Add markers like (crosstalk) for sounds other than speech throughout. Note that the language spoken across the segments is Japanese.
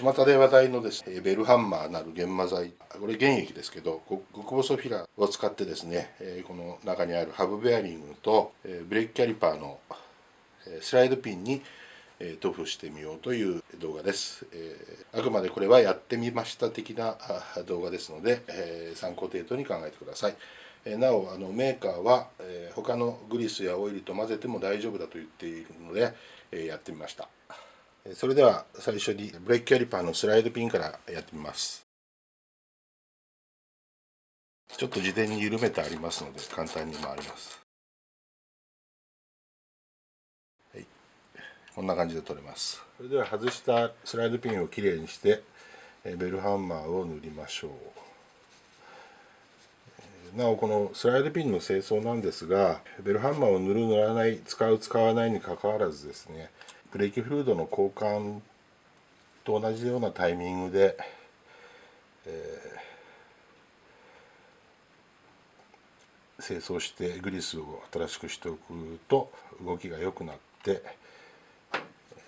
巷で話題のですねベルハンマーなる研磨剤これ原液ですけど極細フィラーを使ってですねこの中にあるハブベアリングとブレーキキャリパーのスライドピンに塗布してみようという動画です、あくまでこれはやってみました的な動画ですので参考程度に考えてください。なおあのメーカーは他のグリスやオイルと混ぜても大丈夫だと言っているのでやってみました。それでは最初にブレーキキャリパーのスライドピンからやってみます。ちょっと事前に緩めてありますので簡単に回ります。はい。こんな感じで取れます。それでは外したスライドピンをきれいにしてベルハンマーを塗りましょう。なおこのスライドピンの清掃なんですがベルハンマーを塗る塗らない使う使わないにかかわらずですねブレーキフルードの交換と同じようなタイミングで、えー、清掃してグリスを新しくしておくと動きが良くなって、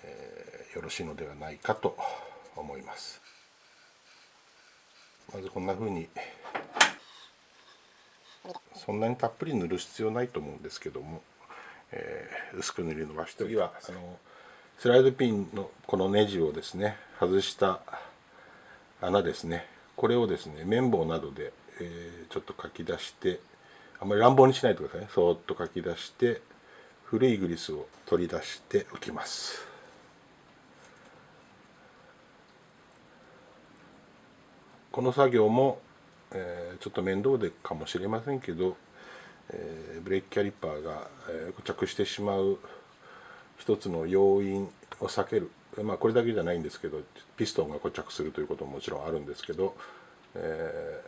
えー、よろしいのではないかと思います。まずこんな風にそんなにたっぷり塗る必要ないと思うんですけども、えー、薄く塗り伸ばして次はあのスライドピンのこのネジをですね外した穴ですね。これをですね綿棒などで、えー、ちょっとかき出してあんまり乱暴にしないでくださいね。そーっとかき出して古いグリスを取り出しておきます。この作業も、えー、ちょっと面倒でかもしれませんけど、えー、ブレーキキャリパーが、えー、固着してしまう一つの要因を避ける、まあ、これだけじゃないんですけどピストンが固着するということももちろんあるんですけど、え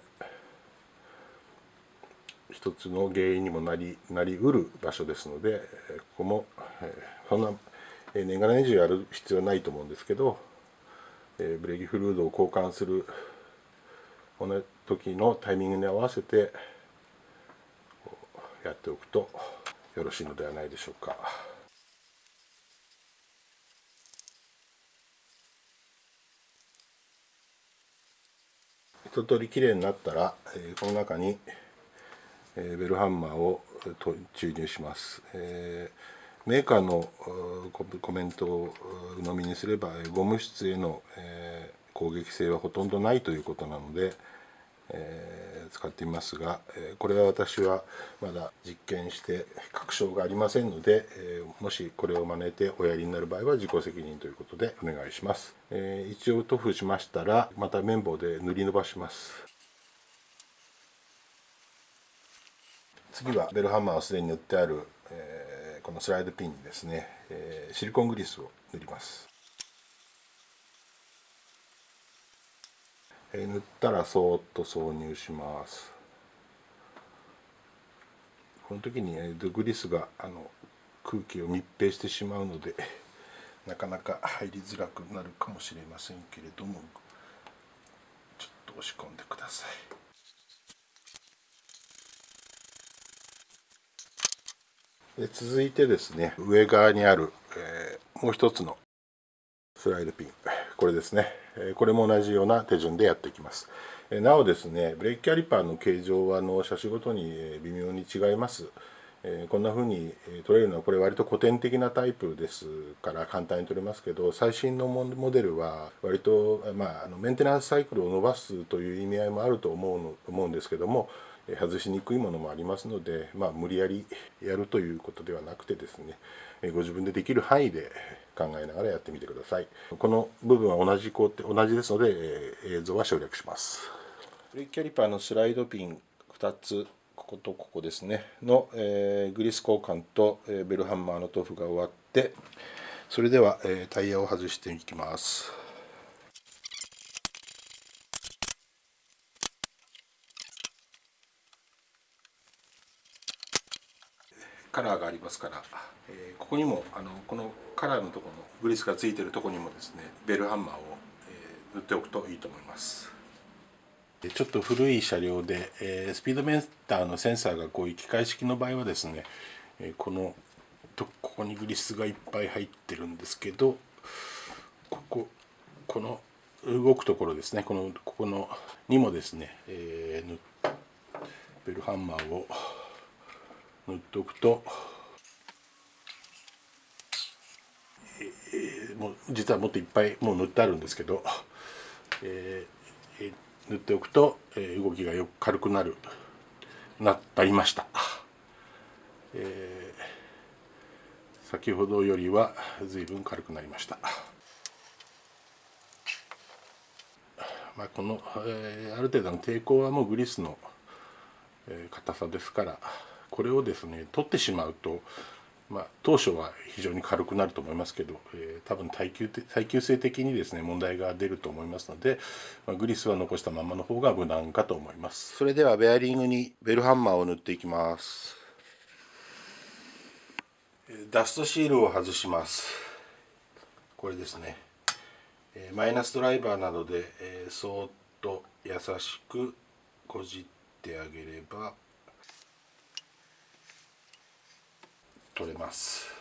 ー、一つの原因にもなりなりうる場所ですのでここも、えー、そんな年がら年中やる必要はないと思うんですけど、えー、ブレーキフルードを交換するこの時のタイミングに合わせてやっておくとよろしいのではないでしょうか。一通りきれいになったら、えー、この中に、えー、ベルハンマーを注入します、えー、メーカーのコメントを鵜呑みにすればゴム質への、え攻撃性はほとんどないということなので、えー、使ってみますが、えー、これは私はまだ実験して確証がありませんので、えー、もしこれを真似ておやりになる場合は自己責任ということでお願いします、え一応塗布しましたらまた綿棒で塗り伸ばします。次はベルハンマーをすでに塗ってある、えこのスライドピンにですね、えシリコングリスを塗ります。塗ったらそーっと挿入します。この時に、ね、グリスがあの空気を密閉してしまうので (laughs) なかなか入りづらくなるかもしれませんけれどもちょっと押し込んでください。で続いてですね上側にある、えー、もう一つのスライドピン。これですね。これも同じような手順でやっていきます。なおですねブレーキキャリパーの形状はの車種ごとに微妙に違います。こんな風に取れるのはこれ割と古典的なタイプですから簡単に取れますけど最新のモデルは割と、まあ、あのメンテナンスサイクルを伸ばすという意味合いもあると思うの思うんですけども外しにくいものもありますので、まあ、無理やりやるということではなくてですねご自分でできる範囲で考えながらやってみてください。この部分は同じ工程同じですので、映像は省略します。ブレーキキャリパーのスライドピン2つこことここですね。の、えー、グリス交換と、えー、ベルハンマーの塗布が終わってそれでは、えー、タイヤを外していきます。カラーがありますから、えー、ここにもあのこのカラーのところのグリスがついてるとこにもですねベルハンマーを、えー、塗っておくといいと思います。ちょっと古い車両で、えー、スピードメーターのセンサーがこういう機械式の場合はですね、えこのとここにグリスがいっぱい入ってるんですけどこここの動くところですねこのここのにもですね、えー、ベルハンマーを塗っておくと、えー、もう実はもっといっぱいもう塗ってあるんですけど、えー、塗っておくと、えー、動きがよく軽くなる。なったりました、えー、先ほどよりは随分軽くなりました。まあ、この、えー、ある程度の抵抗はもうグリスのえ硬さですから。これをですね取ってしまうと、まあ、当初は非常に軽くなると思いますけど、えー、多分耐久耐久性的にですね問題が出ると思いますので、まあ、グリスは残したままの方が無難かと思います。それではベアリングにベルハンマーを塗っていきます。ダストシールを外します。これですね。マイナスドライバーなどでそーっと優しくこじっててあげれば取れます。